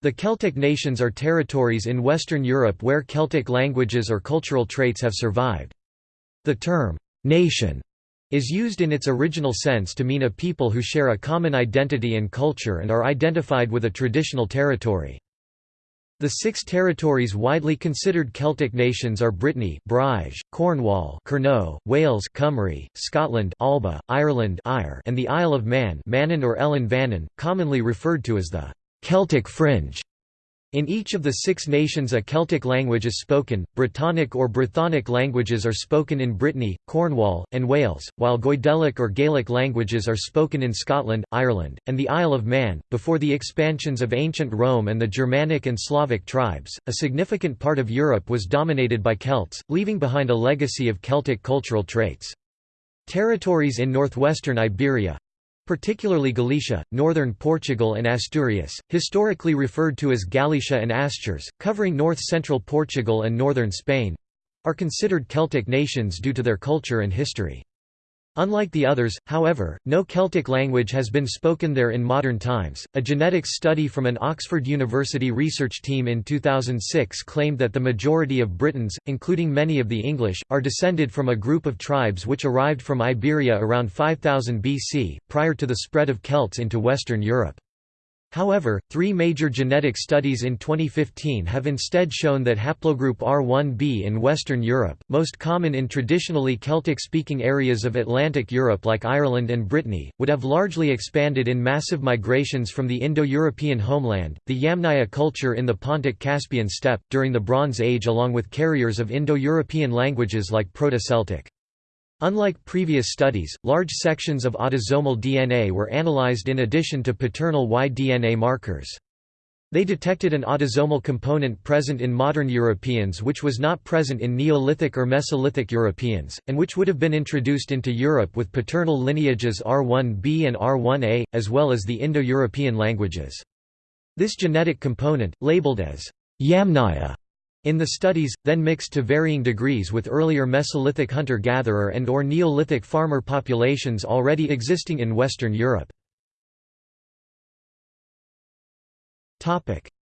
The Celtic nations are territories in Western Europe where Celtic languages or cultural traits have survived. The term, "'nation' is used in its original sense to mean a people who share a common identity and culture and are identified with a traditional territory. The six territories widely considered Celtic nations are Brittany Breizh, Cornwall Kernow, Wales Cymru, Scotland Alba, Ireland Eire, and the Isle of Man Mannin or Ellan Vannin, commonly referred to as the «Celtic fringe». In each of the six nations a Celtic language is spoken, Brittonic or Brythonic languages are spoken in Brittany, Cornwall, and Wales, while Goidelic or Gaelic languages are spoken in Scotland, Ireland, and the Isle of Man. Before the expansions of ancient Rome and the Germanic and Slavic tribes, a significant part of Europe was dominated by Celts, leaving behind a legacy of Celtic cultural traits. Territories in northwestern Iberia, particularly Galicia, northern Portugal and Asturias, historically referred to as Galicia and Astures, covering north-central Portugal and northern Spain—are considered Celtic nations due to their culture and history. Unlike the others, however, no Celtic language has been spoken there in modern times. A genetics study from an Oxford University research team in 2006 claimed that the majority of Britons, including many of the English, are descended from a group of tribes which arrived from Iberia around 5000 BC, prior to the spread of Celts into Western Europe. However, three major genetic studies in 2015 have instead shown that haplogroup R1b in Western Europe, most common in traditionally Celtic-speaking areas of Atlantic Europe like Ireland and Brittany, would have largely expanded in massive migrations from the Indo-European homeland, the Yamnaya culture in the Pontic-Caspian steppe, during the Bronze Age along with carriers of Indo-European languages like Proto-Celtic. Unlike previous studies, large sections of autosomal DNA were analyzed in addition to paternal Y-DNA markers. They detected an autosomal component present in modern Europeans which was not present in Neolithic or Mesolithic Europeans, and which would have been introduced into Europe with paternal lineages R1b and R1a, as well as the Indo-European languages. This genetic component, labeled as Yamnaya, in the studies, then mixed to varying degrees with earlier Mesolithic hunter-gatherer and or Neolithic farmer populations already existing in Western Europe.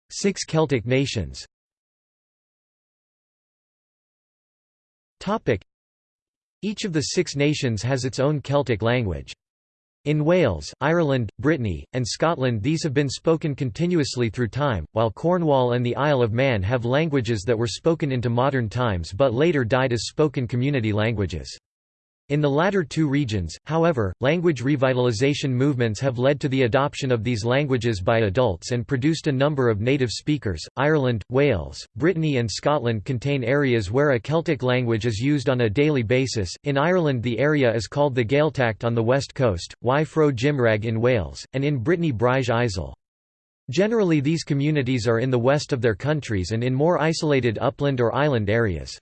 Six Celtic nations Each of the six nations has its own Celtic language. In Wales, Ireland, Brittany, and Scotland these have been spoken continuously through time, while Cornwall and the Isle of Man have languages that were spoken into modern times but later died as spoken community languages. In the latter two regions, however, language revitalization movements have led to the adoption of these languages by adults and produced a number of native speakers. Ireland, Wales, Brittany, and Scotland contain areas where a Celtic language is used on a daily basis. In Ireland, the area is called the Gaeltacht on the west coast, Y Fro Gymraeg in Wales, and in Brittany Breizh Izel. Generally, these communities are in the west of their countries and in more isolated upland or island areas.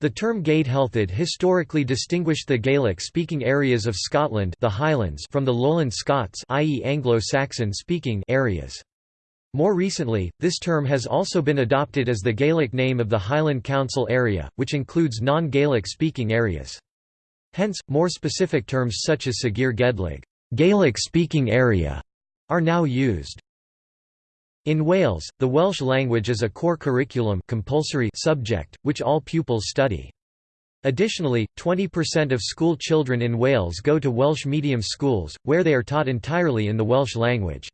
The term Gàidhealtachd historically distinguished the Gaelic-speaking areas of Scotland the Highlands from the Lowland Scots i.e. Anglo-Saxon speaking areas. More recently, this term has also been adopted as the Gaelic name of the Highland Council area, which includes non-Gaelic speaking areas. Hence, more specific terms such as sgìre Ghàidhlig Gaelic speaking area", are now used. In Wales, the Welsh language is a core curriculum compulsory subject, which all pupils study. Additionally, 20% of school children in Wales go to Welsh medium schools, where they are taught entirely in the Welsh language.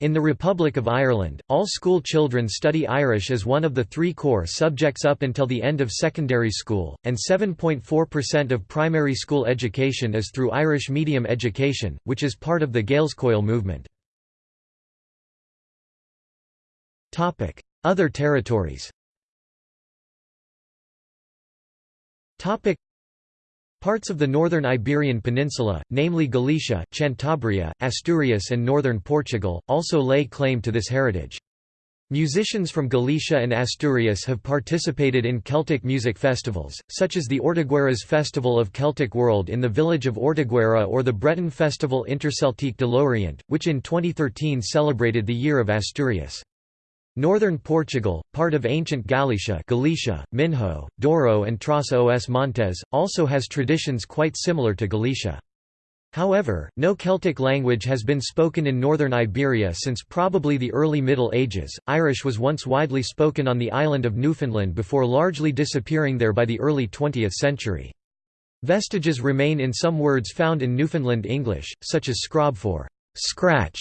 In the Republic of Ireland, all school children study Irish as one of the three core subjects up until the end of secondary school, and 7.4% of primary school education is through Irish medium education, which is part of the Gaelscoil movement. Other territories Parts of the northern Iberian Peninsula, namely Galicia, Cantabria, Asturias and northern Portugal, also lay claim to this heritage. Musicians from Galicia and Asturias have participated in Celtic music festivals, such as the Ortigueira's Festival of Celtic World in the village of Ortigueira or the Breton festival Interceltique de Lorient, which in 2013 celebrated the Year of Asturias. Northern Portugal, part of ancient Galicia Galicia, Minho, Douro and Trás os Montes, also has traditions quite similar to Galicia. However, no Celtic language has been spoken in northern Iberia since probably the early Middle Ages. Irish was once widely spoken on the island of Newfoundland before largely disappearing there by the early 20th century. Vestiges remain in some words found in Newfoundland English, such as scrob for scratch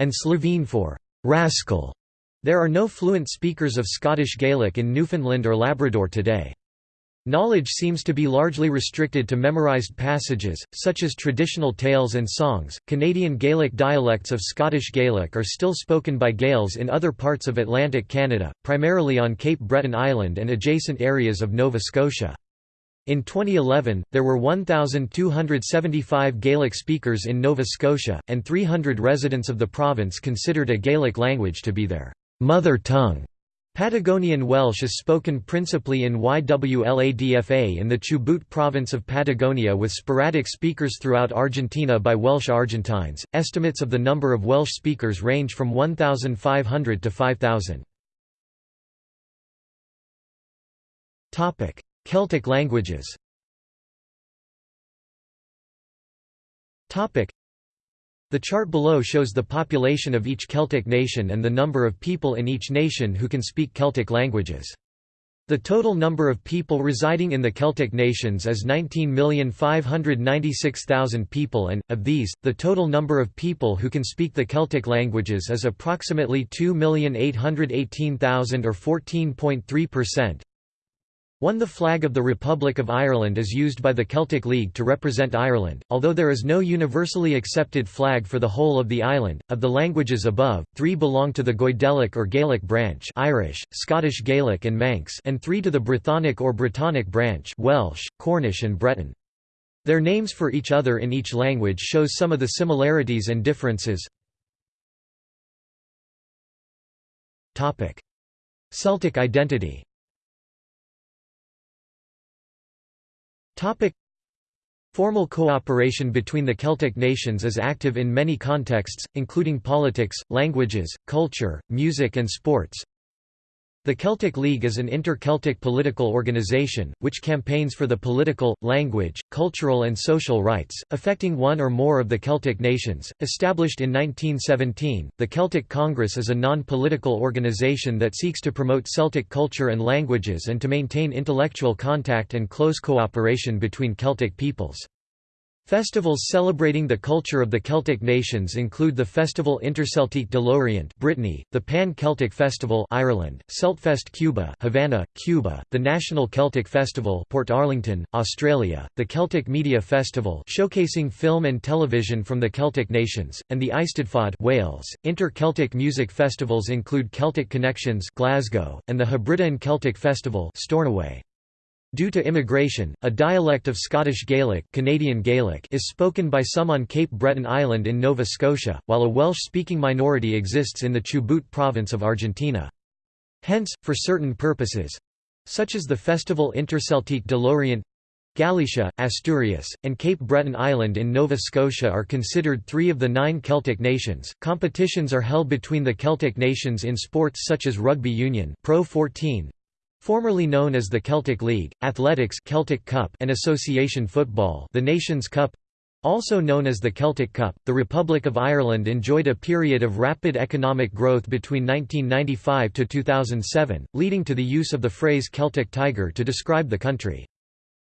and Sleveen for rascal. There are no fluent speakers of Scottish Gaelic in Newfoundland or Labrador today. Knowledge seems to be largely restricted to memorized passages, such as traditional tales and songs. Canadian Gaelic dialects of Scottish Gaelic are still spoken by Gaels in other parts of Atlantic Canada, primarily on Cape Breton Island and adjacent areas of Nova Scotia. In 2011, there were 1,275 Gaelic speakers in Nova Scotia, and 300 residents of the province considered a Gaelic language to be their mother tongue. Patagonian Welsh is spoken principally in Y Wladfa in the Chubut province of Patagonia with sporadic speakers throughout Argentina by Welsh Argentines. Estimates of the number of Welsh speakers range from 1,500 to 5,000. Topic: Celtic languages. Topic: the chart below shows the population of each Celtic nation and the number of people in each nation who can speak Celtic languages. The total number of people residing in the Celtic nations is 19,596,000 people and, of these, the total number of people who can speak the Celtic languages is approximately 2,818,000 or 14.3%. 1 The flag of the Republic of Ireland is used by the Celtic League to represent Ireland, although there is no universally accepted flag for the whole of the island. Of the languages above, three belong to the Goidelic or Gaelic branch Irish, Scottish Gaelic and Manx and three to the Brythonic or Brittonic branch Welsh, Cornish and Breton. Their names for each other in each language shows some of the similarities and differences. Celtic identity Topic Formal cooperation between the Celtic nations is active in many contexts, including politics, languages, culture, music and sports. The Celtic League is an inter-Celtic political organisation, which campaigns for the political, language, cultural and social rights, affecting one or more of the Celtic nations. Established in 1917, the Celtic Congress is a non-political organisation that seeks to promote Celtic culture and languages and to maintain intellectual contact and close cooperation between Celtic peoples. Festivals celebrating the culture of the Celtic nations include the Festival Interceltique de Lorient Brittany, the Pan-Celtic Festival Ireland, Celtfest Cuba Havana, Cuba, the National Celtic Festival Portarlington, Australia, the Celtic Media Festival showcasing film and television from the Celtic nations, and the Eisteddfod Wales. Inter-Celtic music festivals include Celtic Connections Glasgow, and the Hebridean Celtic Festival Stornoway. Due to immigration, a dialect of Scottish Gaelic, Canadian Gaelic is spoken by some on Cape Breton Island in Nova Scotia, while a Welsh-speaking minority exists in the Chubut province of Argentina. Hence, for certain purposes—such as the festival Interceltique de Lorient, Galicia, Asturias, and Cape Breton Island in Nova Scotia are considered three of the nine Celtic nations. Competitions are held between the Celtic nations in sports such as rugby union Pro 14, Formerly known as the Celtic League, athletics Celtic Cup and association football the Nations Cup, also known as the Celtic Cup, the Republic of Ireland enjoyed a period of rapid economic growth between 1995 to 2007, leading to the use of the phrase Celtic Tiger to describe the country.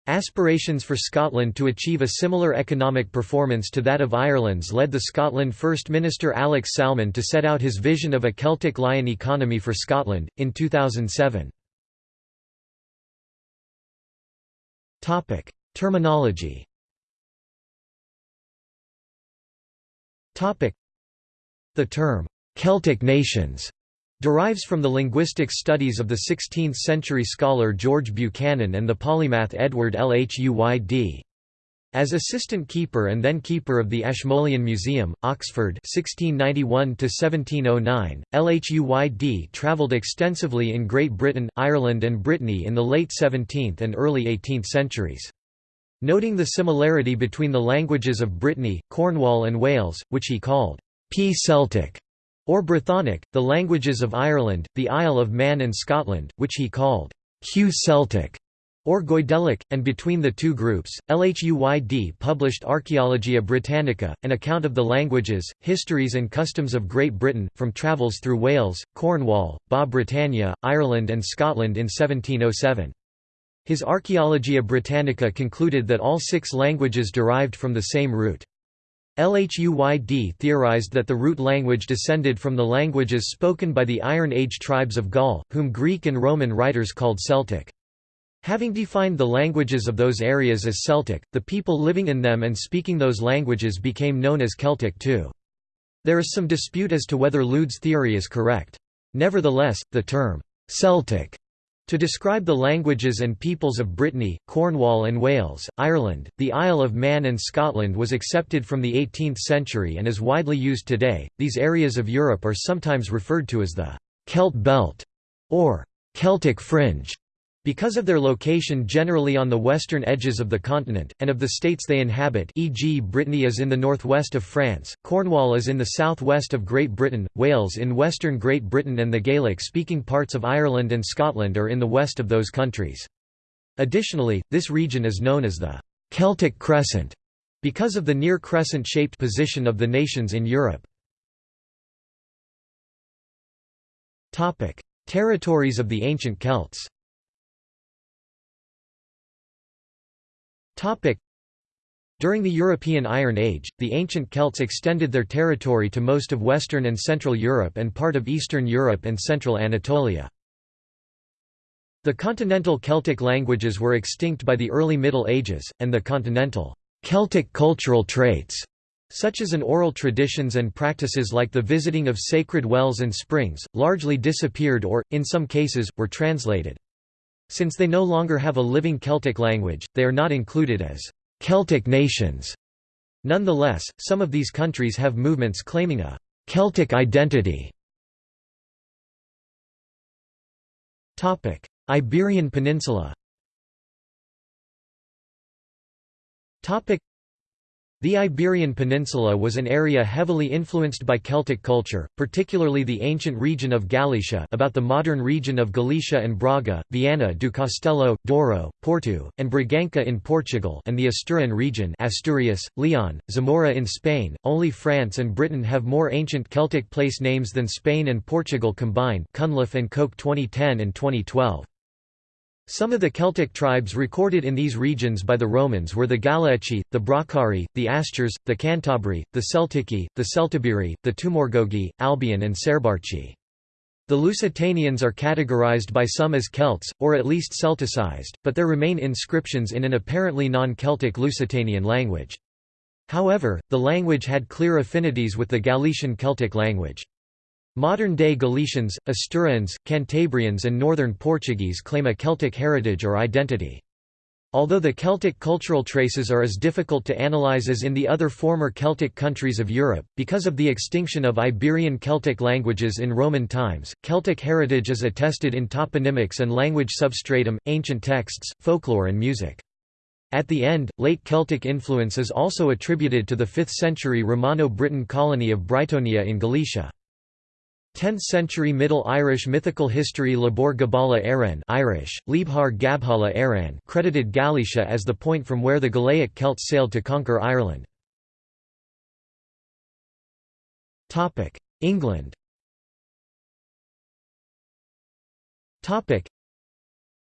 Aspirations for Scotland to achieve a similar economic performance to that of Ireland's led the Scotland First Minister Alex Salmond to set out his vision of a Celtic Lion economy for Scotland, in 2007. Topic: Terminology. Topic: The term Celtic nations derives from the linguistic studies of the 16th-century scholar George Buchanan and the polymath Edward Lhuyd. As assistant keeper and then keeper of the Ashmolean Museum, Oxford 1691–1709, Lhuyd travelled extensively in Great Britain, Ireland and Brittany in the late 17th and early 18th centuries. Noting the similarity between the languages of Brittany, Cornwall and Wales, which he called P-Celtic, or Brythonic, the languages of Ireland, the Isle of Man and Scotland, which he called Q-Celtic, or Goidelic, and between the two groups, LHUYD published Archaeologia Britannica, an account of the languages, histories and customs of Great Britain, from travels through Wales, Cornwall, Ba Britannia, Ireland and Scotland in 1707. His Archaeologia Britannica concluded that all six languages derived from the same root. LHUYD theorized that the root language descended from the languages spoken by the Iron Age tribes of Gaul, whom Greek and Roman writers called Celtic. Having defined the languages of those areas as Celtic, the people living in them and speaking those languages became known as Celtic too. There is some dispute as to whether Lhuyd's theory is correct. Nevertheless, the term, Celtic, to describe the languages and peoples of Brittany, Cornwall and Wales, Ireland, the Isle of Man and Scotland was accepted from the 18th century and is widely used today. These areas of Europe are sometimes referred to as the Celt Belt or Celtic Fringe. Because of their location generally on the western edges of the continent, and of the states they inhabit e.g. Brittany is in the northwest of France, Cornwall is in the southwest of Great Britain, Wales in western Great Britain and the Gaelic-speaking parts of Ireland and Scotland are in the west of those countries. Additionally, this region is known as the «Celtic Crescent» because of the near crescent-shaped position of the nations in Europe. Territories of the ancient Celts During the European Iron Age, the ancient Celts extended their territory to most of Western and Central Europe and part of Eastern Europe and Central Anatolia. The continental Celtic languages were extinct by the early Middle Ages, and the continental Celtic cultural traits, such as an oral traditions and practices like the visiting of sacred wells and springs, largely disappeared or, in some cases, were translated. Since they no longer have a living Celtic language, they are not included as Celtic nations. Nonetheless, some of these countries have movements claiming a Celtic identity. Iberian Peninsula the Iberian Peninsula was an area heavily influenced by Celtic culture, particularly the ancient region of Galicia about the modern region of Galicia and Braga, Viana do Castelo, Douro, Porto, and Braganca in Portugal and the Asturian region Asturias, Leon, Zamora in Spain. Only France and Britain have more ancient Celtic place names than Spain and Portugal combined Cunliffe and Koch 2010 and 2012. Some of the Celtic tribes recorded in these regions by the Romans were the Galaeci, the Bracari, the Astures, the Cantabri, the Celtici, the Celtiberi, the Tumorgogi, Albion and Serbarci. The Lusitanians are categorized by some as Celts, or at least Celticized, but there remain inscriptions in an apparently non-Celtic Lusitanian language. However, the language had clear affinities with the Galician Celtic language. Modern-day Galicians, Asturians, Cantabrians and Northern Portuguese claim a Celtic heritage or identity. Although the Celtic cultural traces are as difficult to analyze as in the other former Celtic countries of Europe, because of the extinction of Iberian Celtic languages in Roman times, Celtic heritage is attested in toponymics and language substratum, ancient texts, folklore and music. At the end, late Celtic influence is also attributed to the 5th century Romano-Briton colony of Britonia in Galicia. 10th-century Middle Irish mythical history Lebor Gabála Érenn Irish, Leabhar Gabhála Éireann credited Galicia as the point from where the Galaic Celts sailed to conquer Ireland. England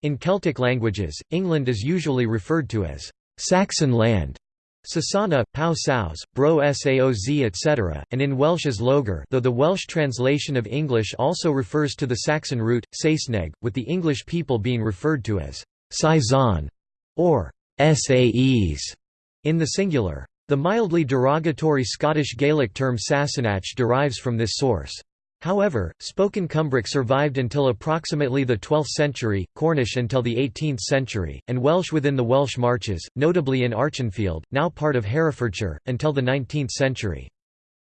In Celtic languages, England is usually referred to as Saxon land Sasana, Pau Saus, Bro Saoz etc., and in Welsh as Lloegr though the Welsh translation of English also refers to the Saxon root, Saesneg, with the English people being referred to as Saeson or Saes in the singular. The mildly derogatory Scottish Gaelic term Sassenach derives from this source. However, spoken Cumbric survived until approximately the 12th century, Cornish until the 18th century, and Welsh within the Welsh Marches, notably in Archenfield, now part of Herefordshire, until the 19th century.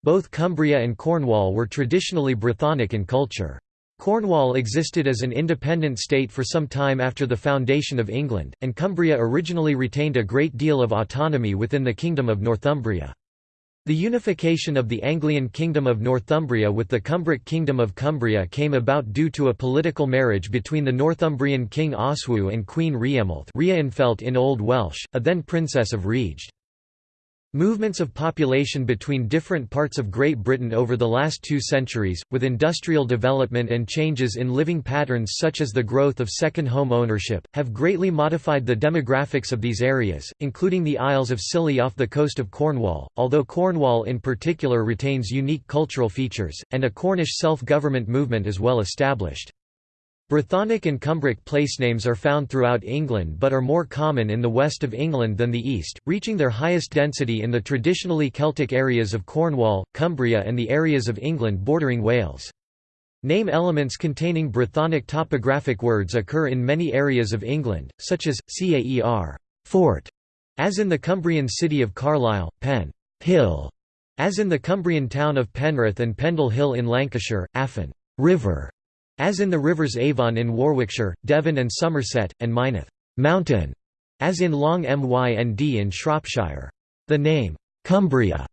Both Cumbria and Cornwall were traditionally Brythonic in culture. Cornwall existed as an independent state for some time after the foundation of England, and Cumbria originally retained a great deal of autonomy within the Kingdom of Northumbria. The unification of the Anglian Kingdom of Northumbria with the Cumbric Kingdom of Cumbria came about due to a political marriage between the Northumbrian king Oswy and Queen Rhiemulf in Old Welsh, a then Princess of Rheged. Movements of population between different parts of Great Britain over the last two centuries, with industrial development and changes in living patterns such as the growth of second home ownership, have greatly modified the demographics of these areas, including the Isles of Scilly off the coast of Cornwall, although Cornwall in particular retains unique cultural features, and a Cornish self-government movement is well established. Brythonic and Cumbric placenames are found throughout England but are more common in the west of England than the east, reaching their highest density in the traditionally Celtic areas of Cornwall, Cumbria and the areas of England bordering Wales. Name elements containing Brythonic topographic words occur in many areas of England, such as, caer fort, as in the Cumbrian city of Carlisle, Pen hill, as in the Cumbrian town of Penrith and Pendle Hill in Lancashire, Afon river, as in the rivers Avon in Warwickshire, Devon and Somerset, and Mynydd mountain", as in Long Mynd in Shropshire. The name, Cumbria,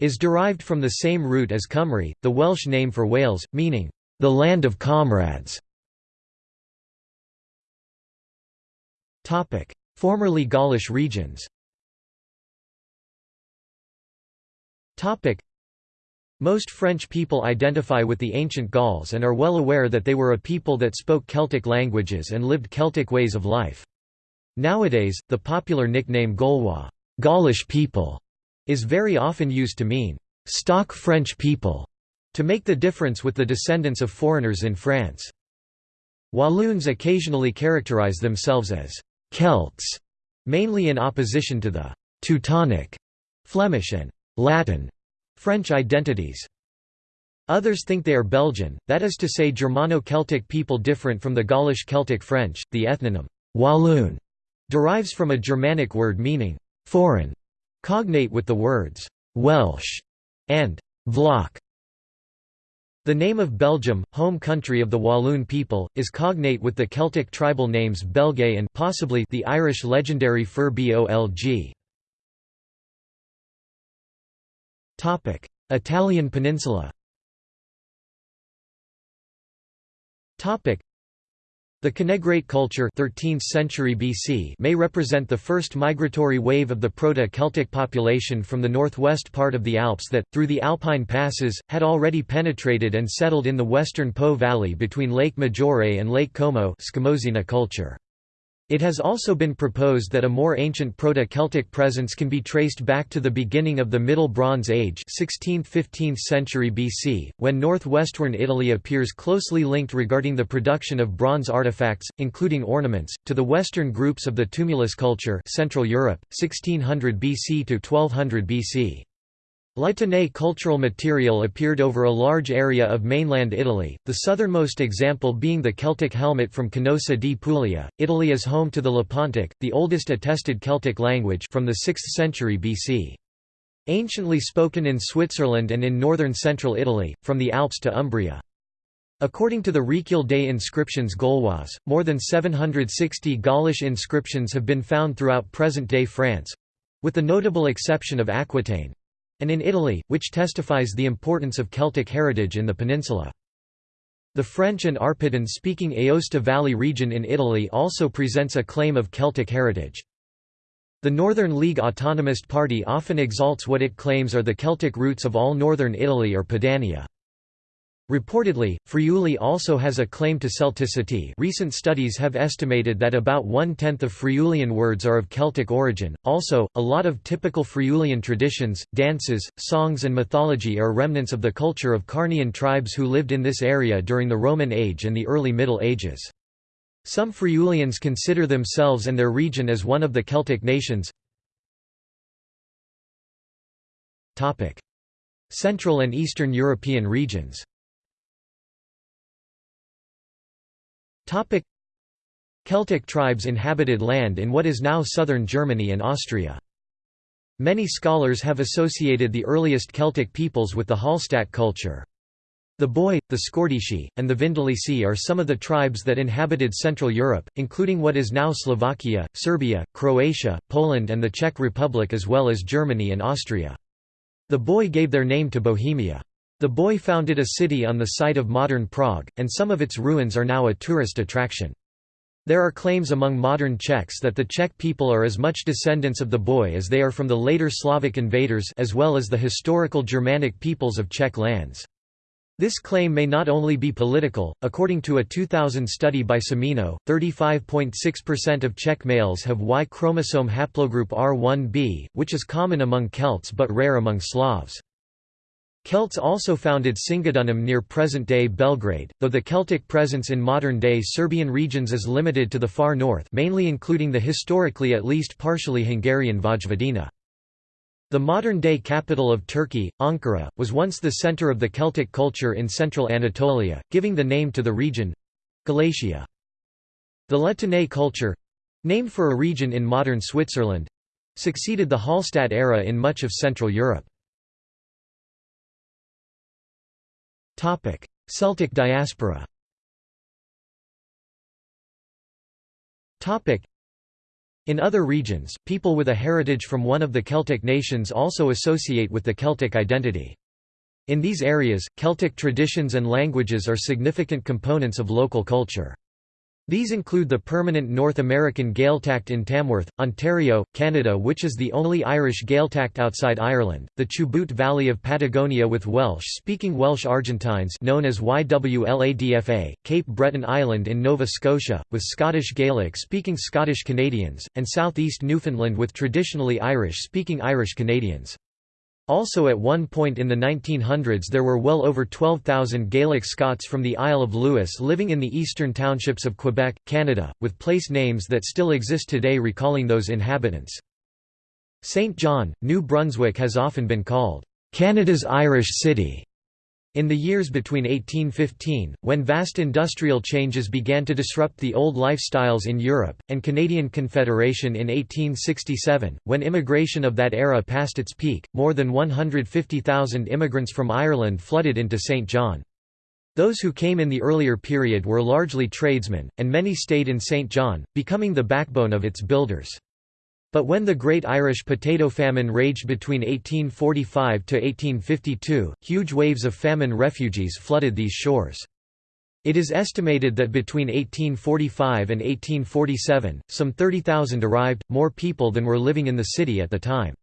is derived from the same root as Cymru, the Welsh name for Wales, meaning, the land of comrades. Formerly Gaulish regions most French people identify with the ancient Gauls and are well aware that they were a people that spoke Celtic languages and lived Celtic ways of life. Nowadays, the popular nickname Gaulois Gaulish people", is very often used to mean «stock French people», to make the difference with the descendants of foreigners in France. Walloons occasionally characterize themselves as «Celts», mainly in opposition to the «Teutonic», Flemish and «Latin» French identities. Others think they are Belgian, that is to say Germano-Celtic people different from the Gaulish Celtic French. The ethnonym Walloon derives from a Germanic word meaning foreign, cognate with the words Welsh and Vlach. The name of Belgium, home country of the Walloon people, is cognate with the Celtic tribal names Belgae and possibly the Irish legendary Fir Bolg. Italian peninsula. The Canegrate culture 13th century BC may represent the first migratory wave of the Proto-Celtic population from the northwest part of the Alps that, through the Alpine passes, had already penetrated and settled in the western Po valley between Lake Maggiore and Lake Como culture. It has also been proposed that a more ancient Proto-Celtic presence can be traced back to the beginning of the Middle Bronze Age 16th–15th century BC, when northwestern Italy appears closely linked regarding the production of bronze artifacts, including ornaments, to the western groups of the tumulus culture Central Europe, 1600 BC to 1200 BC. La Tène cultural material appeared over a large area of mainland Italy, the southernmost example being the Celtic helmet from Canosa di Puglia. Italy is home to the Lepontic, the oldest attested Celtic language from the 6th century BC. Anciently spoken in Switzerland and in northern central Italy, from the Alps to Umbria. According to the Richiel Day inscriptions Gaulois, more than 760 Gaulish inscriptions have been found throughout present-day France—with the notable exception of Aquitaine, and in Italy, which testifies the importance of Celtic heritage in the peninsula. The French and Arpitan-speaking Aosta Valley region in Italy also presents a claim of Celtic heritage. The Northern League Autonomist Party often exalts what it claims are the Celtic roots of all northern Italy or Padania. Reportedly, Friuli also has a claim to Celticity recent studies have estimated that about one-tenth of Friulian words are of Celtic origin. Also, a lot of typical Friulian traditions, dances, songs and mythology are remnants of the culture of Carnian tribes who lived in this area during the Roman Age and the early Middle Ages. Some Friulians consider themselves and their region as one of the Celtic nations. Central and Eastern European regions Topic Celtic tribes inhabited land in what is now southern Germany and Austria. Many scholars have associated the earliest Celtic peoples with the Hallstatt culture. The Boii, the Scordisci, and the Vindelici are some of the tribes that inhabited Central Europe, including what is now Slovakia, Serbia, Croatia, Poland and the Czech Republic as well as Germany and Austria. The Boii gave their name to Bohemia. The Boii founded a city on the site of modern Prague, and some of its ruins are now a tourist attraction. There are claims among modern Czechs that the Czech people are as much descendants of the Boii as they are from the later Slavic invaders as well as the historical Germanic peoples of Czech lands. This claim may not only be political. According to a 2000 study by Semino, 35.6% of Czech males have Y chromosome haplogroup R1b, which is common among Celts but rare among Slavs. Celts also founded Singidunum near present-day Belgrade, though the Celtic presence in modern-day Serbian regions is limited to the far north mainly including the historically at least partially Hungarian Vojvodina. The modern-day capital of Turkey, Ankara, was once the center of the Celtic culture in central Anatolia, giving the name to the region—Galatia. The La culture—named for a region in modern Switzerland—succeeded the Hallstatt era in much of Central Europe. Topic: Celtic diaspora. Topic: In other regions, people with a heritage from one of the Celtic nations also associate with the Celtic identity. In these areas, Celtic traditions and languages are significant components of local culture. These include the permanent North American Gaeltacht in Tamworth, Ontario, Canada which is the only Irish Gaeltacht outside Ireland, the Chubut Valley of Patagonia with Welsh-speaking Welsh Argentines known as Y Wladfa, Cape Breton Island in Nova Scotia, with Scottish Gaelic-speaking Scottish Canadians, and southeast Newfoundland with traditionally Irish-speaking Irish Canadians. Also at one point in the 1900s there were well over 12,000 Gaelic Scots from the Isle of Lewis living in the eastern townships of Quebec, Canada, with place names that still exist today recalling those inhabitants. St. John, New Brunswick has often been called, "...Canada's Irish City", in the years between 1815, when vast industrial changes began to disrupt the old lifestyles in Europe, and Canadian Confederation in 1867, when immigration of that era passed its peak, more than 150,000 immigrants from Ireland flooded into St. John. Those who came in the earlier period were largely tradesmen, and many stayed in St. John, becoming the backbone of its builders. But when the Great Irish Potato Famine raged between 1845 to 1852, huge waves of famine refugees flooded these shores. It is estimated that between 1845 and 1847, some 30,000 arrived, more people than were living in the city at the time.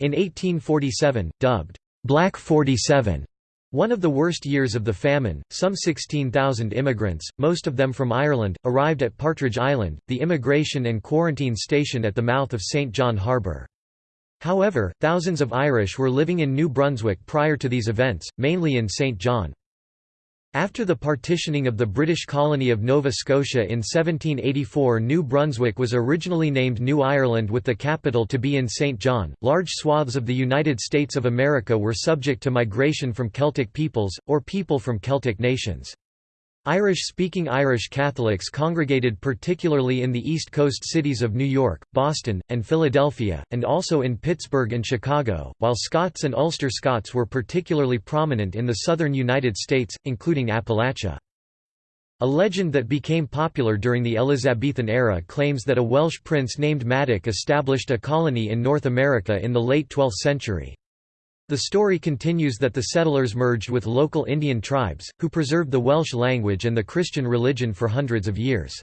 In 1847, dubbed, "'Black 47' One of the worst years of the famine, some 16,000 immigrants, most of them from Ireland, arrived at Partridge Island, the immigration and quarantine station at the mouth of St. John Harbour. However, thousands of Irish were living in New Brunswick prior to these events, mainly in St. John. After the partitioning of the British colony of Nova Scotia in 1784 New Brunswick was originally named New Ireland with the capital to be in St. John. Large swaths of the United States of America were subject to migration from Celtic peoples, or people from Celtic nations. Irish-speaking Irish Catholics congregated particularly in the East Coast cities of New York, Boston, and Philadelphia, and also in Pittsburgh and Chicago, while Scots and Ulster Scots were particularly prominent in the southern United States, including Appalachia. A legend that became popular during the Elizabethan era claims that a Welsh prince named Madoc established a colony in North America in the late 12th century. The story continues that the settlers merged with local Indian tribes, who preserved the Welsh language and the Christian religion for hundreds of years.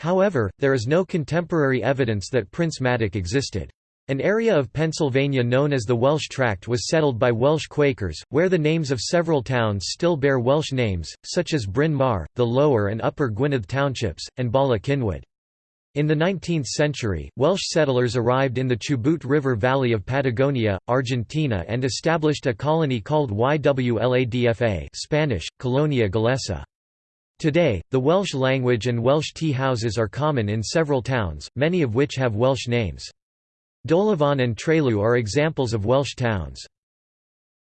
However, there is no contemporary evidence that Prince Madoc existed. An area of Pennsylvania known as the Welsh Tract was settled by Welsh Quakers, where the names of several towns still bear Welsh names, such as Bryn Mawr, the Lower and Upper Gwynedd Townships, and Bala Cynwyd. In the 19th century, Welsh settlers arrived in the Chubut River Valley of Patagonia, Argentina and established a colony called Y Wladfa Spanish, Colonia Galesa. Today, the Welsh language and Welsh tea houses are common in several towns, many of which have Welsh names. Dolavon and Trelew are examples of Welsh towns.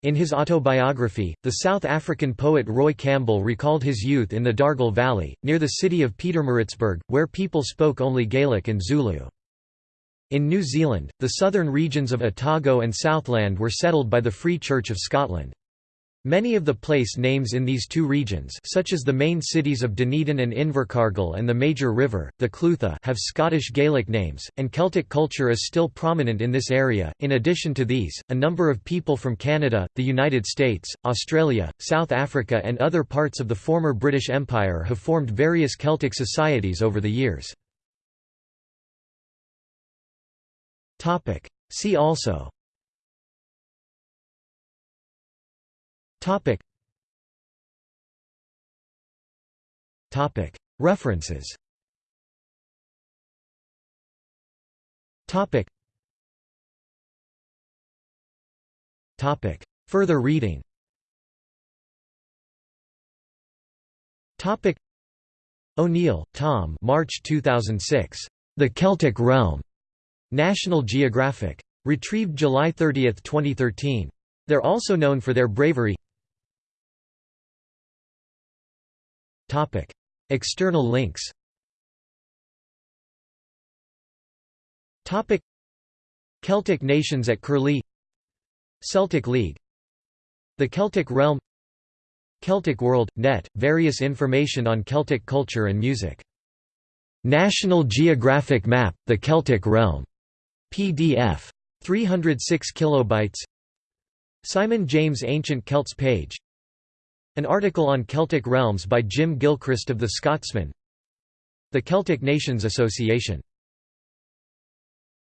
In his autobiography, the South African poet Roy Campbell recalled his youth in the Dargle Valley, near the city of Pietermaritzburg, where people spoke only Gaelic and Zulu. In New Zealand, the southern regions of Otago and Southland were settled by the Free Church of Scotland. Many of the place names in these two regions such as the main cities of Dunedin and Invercargill and the major river, the Clutha have Scottish Gaelic names, and Celtic culture is still prominent in this area. In addition to these, a number of people from Canada, the United States, Australia, South Africa and other parts of the former British Empire have formed various Celtic societies over the years. See also Topic. Topic. References. Topic. Topic. Further reading. Topic. O'Neill, Tom. March 2006. The Celtic Realm. National Geographic. Retrieved July 30, 2013. They're also known for their bravery External links. Celtic nations at Curlie Celtic League The Celtic Realm Celtic World, net, various information on Celtic culture and music. National Geographic Map, The Celtic Realm. PDF. 306 kilobytes Simon James Ancient Celts page an article on Celtic realms by Jim Gilchrist of The Scotsman. The Celtic Nations Association